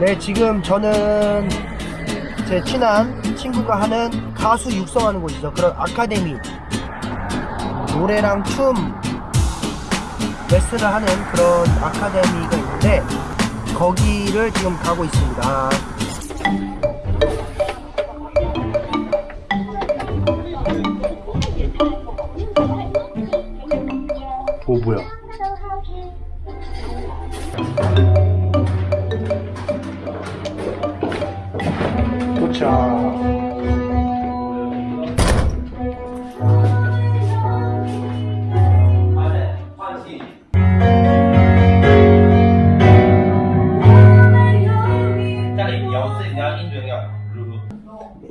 네, 지금 저는 제 친한 친구가 하는 가수 육성하는 곳이죠. 그런 아카데미. 노래랑 춤 레슨을 하는 그런 아카데미가 있는데 거기를 지금 가고 있습니다. 오 뭐야?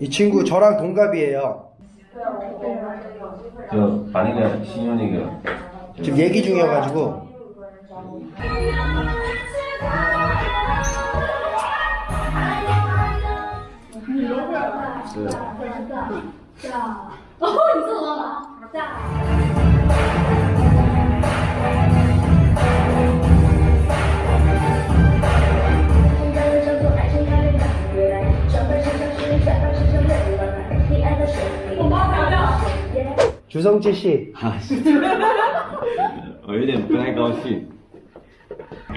이 친구 저랑 동갑이에요. 저 반이가 신현이가 지금 얘기 중이어가지고 주성치 씨. 아씨. 어이는 블랙아웃이.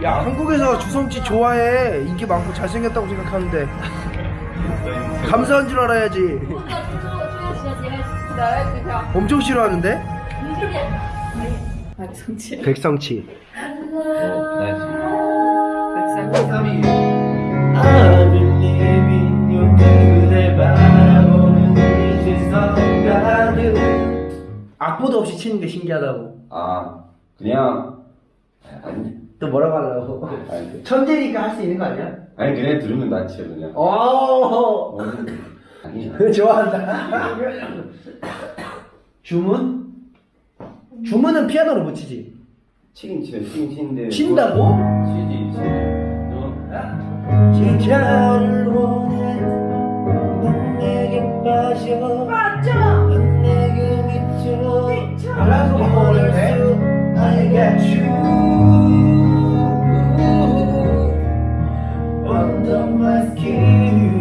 야 한국에서 주성치 좋아해 인기 많고 잘생겼다고 생각하는데 감사한 줄 알아야지. 엄청 싫어하는데? 백성치. 백성치. 백성치. 악보도 없이 치는 게 신기하다고 아 그냥 아니 또 뭐라고 하려고 아니, 천재니까 할 수 있는 거 아니야? 아니 그냥 들으면 낫지 그냥. 오 뭐는 아니야. 좋아한다 주문? 주문은 피아노로 못 치지 치긴 치네 치긴 치는데. 친다고? 뭐- 치지 치지. 너 진짜를 원해 넌 내게 빠져 미쳐 알아서 모를 수 I get you under my skin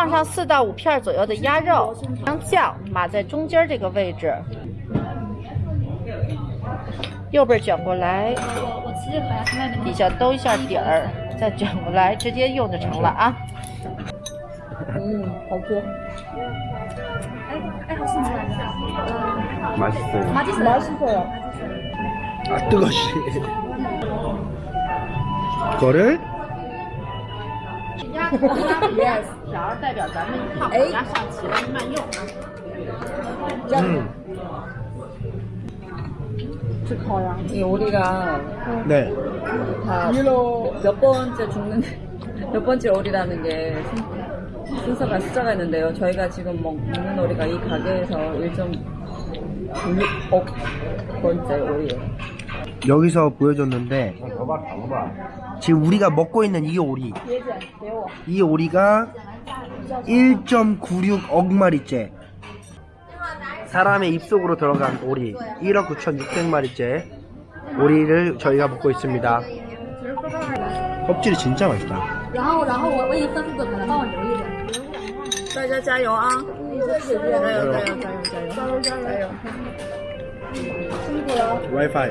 放上四到五片左右的鸭肉，将酱码在中间这个位置，右边卷过来，底下兜一下底儿，再卷过来，直接用就成了啊。嗯，好吃。 맛있어요. 맛있어요. 아 뜨거시 그거를 鸭口鸭 里面条代表咱们炭火鸭上齐了慢用啊。 음. 이 오리가 네 다 몇 번째 죽는 몇 번째 오리라는 게 순- 순서가 숫자가 있는데요. 저희가 지금 먹, 먹는 오리가 이 가게에서 1.6억 번째 오리예요. 여기서 보여줬는데 지금 우리가 먹고 있는 이 오리 이 오리가 1.96억 마리째 사람의 입속으로 들어간 오리 1억 9,600마리째 오리를 저희가 먹고 있습니다 껍질이 진짜 맛있다 然后，然后我我已经分出个盘了，帮我留一点。大家加油啊！加油加油加油加油加油加油！ 와이파이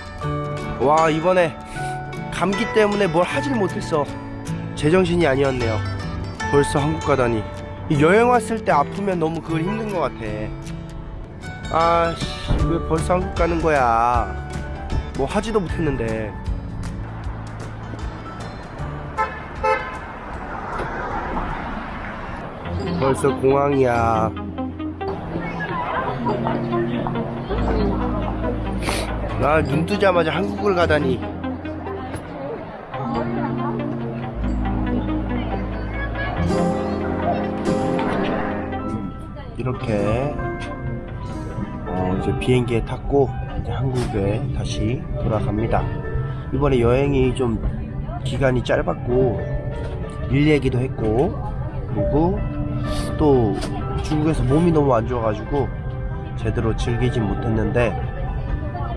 와 이번에 감기 때문에 뭘 하질 못했어. 제정신이 아니었네요. 벌써 한국 가다니. 이 여행 왔을 때 아프면 너무 그걸 힘든 것 같아. 아씨 왜 벌써 한국 가는 거야? 뭐 하지도 못했는데. 벌써 공항이야. 아, 눈 뜨자마자 한국을 가다니. 이렇게 어, 이제 비행기에 탔고 이제 한국에 다시 돌아갑니다. 이번에 여행이 좀 기간이 짧았고 일 얘기도 했고 그리고 또 중국에서 몸이 너무 안 좋아가지고 제대로 즐기진 못했는데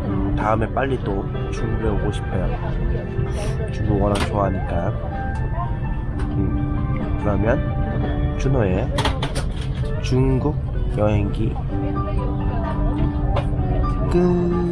음, 다음에 빨리 또 중국에 오고 싶어요. 중국 워낙 좋아하니까. 음, 그러면 준호의 중국 여행기 끝.